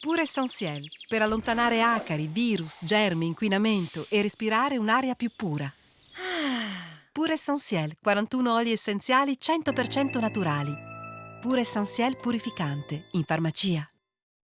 Pure Essentiel, per allontanare acari, virus, germi, inquinamento e respirare un'aria più pura. Pure Essentiel, 41 oli essenziali 100% naturali. Pure Essentiel purificante, in farmacia.